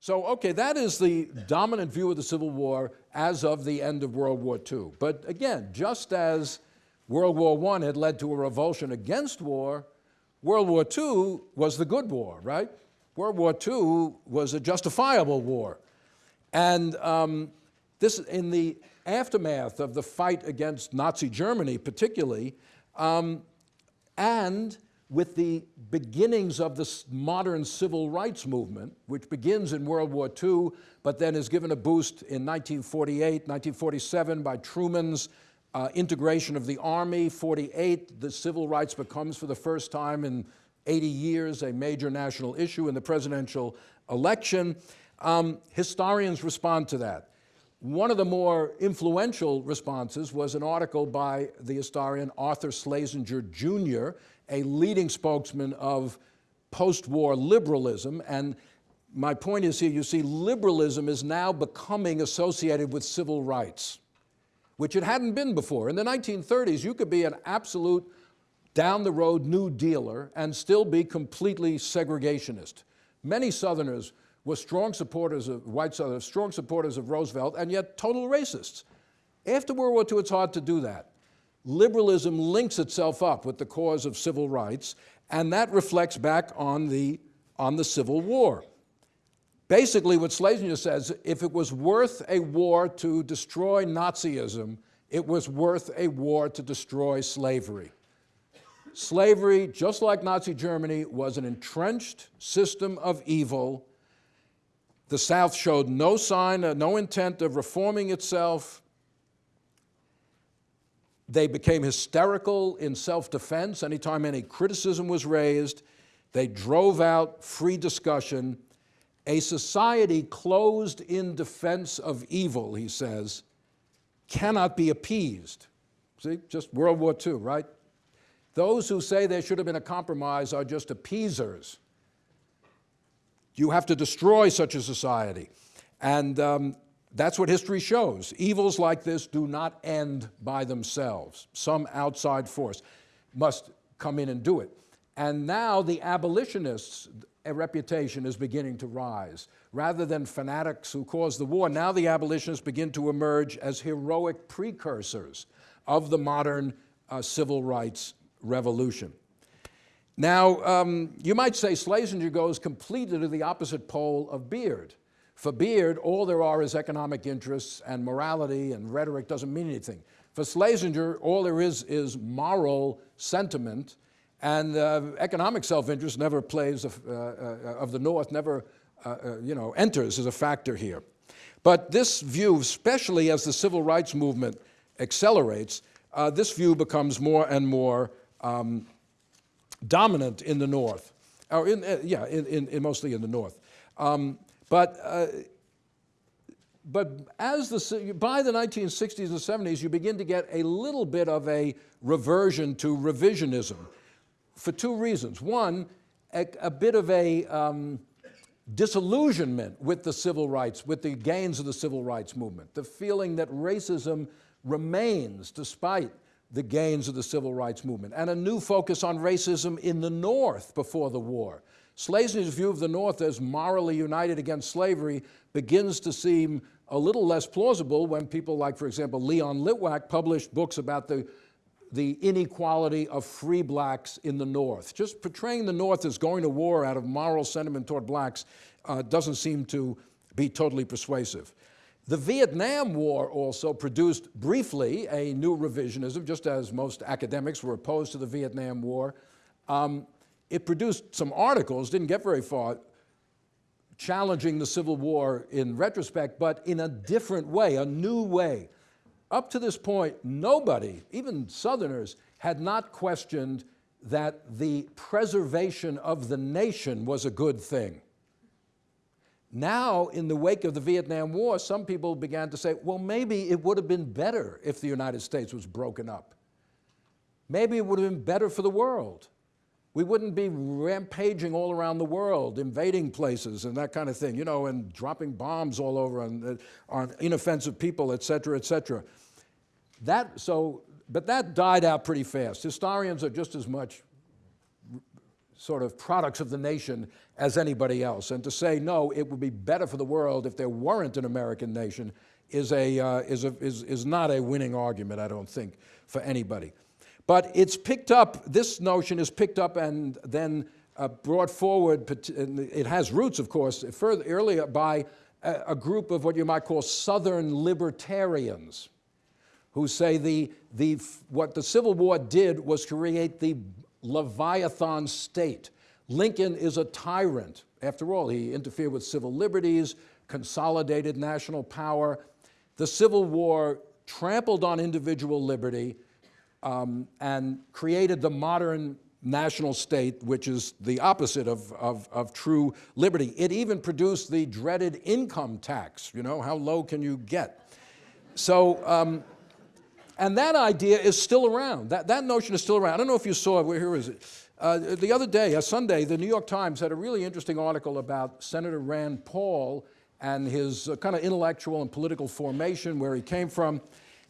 So, okay, that is the dominant view of the Civil War as of the end of World War II. But again, just as World War I had led to a revulsion against war, World War II was the good war, right? World War II was a justifiable war. And um, this, in the aftermath of the fight against Nazi Germany particularly, um, and with the beginnings of the modern civil rights movement, which begins in World War II, but then is given a boost in 1948, 1947 by Truman's uh, integration of the Army. 48, the civil rights becomes for the first time in 80 years a major national issue in the presidential election. Um, historians respond to that. One of the more influential responses was an article by the historian Arthur Schlesinger Jr., a leading spokesman of post-war liberalism. And my point is here, you see, liberalism is now becoming associated with civil rights, which it hadn't been before. In the 1930s, you could be an absolute down-the-road New Dealer and still be completely segregationist. Many Southerners were strong supporters of, white Southerners, strong supporters of Roosevelt, and yet total racists. After World War II, it's hard to do that liberalism links itself up with the cause of civil rights, and that reflects back on the, on the Civil War. Basically, what Schlesinger says, if it was worth a war to destroy Nazism, it was worth a war to destroy slavery. Slavery, just like Nazi Germany, was an entrenched system of evil. The South showed no sign, no intent of reforming itself. They became hysterical in self-defense anytime any criticism was raised. They drove out free discussion. A society closed in defense of evil, he says, cannot be appeased. See, just World War II, right? Those who say there should have been a compromise are just appeasers. You have to destroy such a society. And um, that's what history shows. Evils like this do not end by themselves. Some outside force must come in and do it. And now the abolitionists' reputation is beginning to rise. Rather than fanatics who caused the war, now the abolitionists begin to emerge as heroic precursors of the modern uh, civil rights revolution. Now, um, you might say Schlesinger goes completely to the opposite pole of Beard. For Beard, all there are is economic interests and morality and rhetoric doesn't mean anything. For Schlesinger, all there is is moral sentiment and uh, economic self-interest never plays, uh, uh, of the North, never uh, uh, you know, enters as a factor here. But this view, especially as the civil rights movement accelerates, uh, this view becomes more and more um, dominant in the North, or in, yeah, in, in, in, mostly in the North. Um, but, uh, but as the, by the 1960s and 70s, you begin to get a little bit of a reversion to revisionism for two reasons. One, a, a bit of a um, disillusionment with the civil rights, with the gains of the civil rights movement, the feeling that racism remains despite the gains of the civil rights movement, and a new focus on racism in the North before the war. Schlesinger's view of the North as morally united against slavery begins to seem a little less plausible when people like, for example, Leon Litwack published books about the, the inequality of free blacks in the North. Just portraying the North as going to war out of moral sentiment toward blacks uh, doesn't seem to be totally persuasive. The Vietnam War also produced briefly a new revisionism, just as most academics were opposed to the Vietnam War. Um, it produced some articles, didn't get very far, challenging the Civil War in retrospect, but in a different way, a new way. Up to this point, nobody, even Southerners, had not questioned that the preservation of the nation was a good thing. Now, in the wake of the Vietnam War, some people began to say, well, maybe it would have been better if the United States was broken up. Maybe it would have been better for the world. We wouldn't be rampaging all around the world, invading places and that kind of thing, you know, and dropping bombs all over on, on inoffensive people, et cetera, et cetera. That, so, but that died out pretty fast. Historians are just as much sort of products of the nation as anybody else. And to say, no, it would be better for the world if there weren't an American nation is, a, uh, is, a, is, is not a winning argument, I don't think, for anybody. But it's picked up, this notion is picked up and then uh, brought forward, it has roots, of course, further, earlier by a, a group of what you might call Southern libertarians who say the, the, what the Civil War did was create the Leviathan state. Lincoln is a tyrant. After all, he interfered with civil liberties, consolidated national power. The Civil War trampled on individual liberty um, and created the modern national state, which is the opposite of, of, of, true liberty. It even produced the dreaded income tax. You know, how low can you get? So, um, and that idea is still around. That, that notion is still around. I don't know if you saw where, where is it? Uh, the other day, a Sunday, the New York Times had a really interesting article about Senator Rand Paul and his uh, kind of intellectual and political formation, where he came from.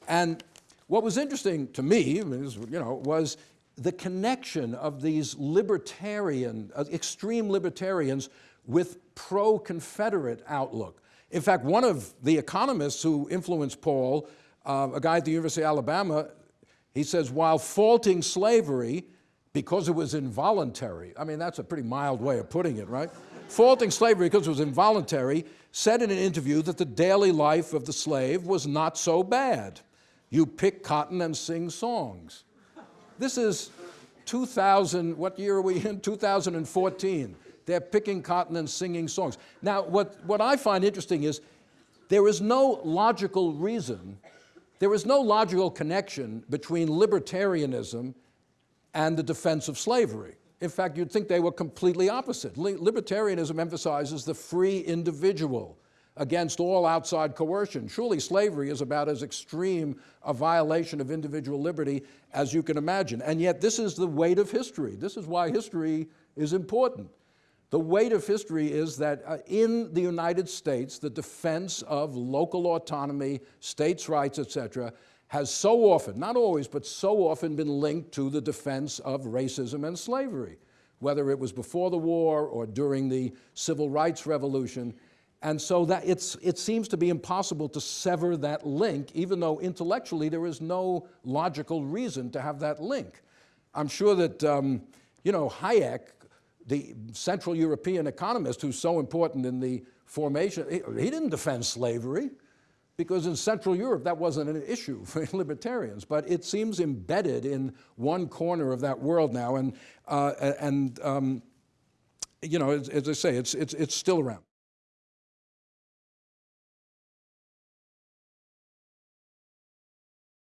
And what was interesting to me, you know, was the connection of these libertarian, uh, extreme libertarians with pro-Confederate outlook. In fact, one of the economists who influenced Paul, uh, a guy at the University of Alabama, he says, while faulting slavery because it was involuntary, I mean, that's a pretty mild way of putting it, right? faulting slavery because it was involuntary, said in an interview that the daily life of the slave was not so bad. You pick cotton and sing songs. This is 2000, what year are we in? 2014. They're picking cotton and singing songs. Now, what, what I find interesting is there is no logical reason, there is no logical connection between libertarianism and the defense of slavery. In fact, you'd think they were completely opposite. Libertarianism emphasizes the free individual against all outside coercion. Surely slavery is about as extreme a violation of individual liberty as you can imagine. And yet this is the weight of history. This is why history is important. The weight of history is that uh, in the United States, the defense of local autonomy, states' rights, etc., has so often, not always, but so often been linked to the defense of racism and slavery, whether it was before the war or during the civil rights revolution. And so that it's, it seems to be impossible to sever that link, even though intellectually there is no logical reason to have that link. I'm sure that, um, you know, Hayek, the Central European economist who's so important in the formation, he, he didn't defend slavery because in Central Europe that wasn't an issue for libertarians, but it seems embedded in one corner of that world now, and, uh, and um, you know, as, as I say, it's, it's, it's still around.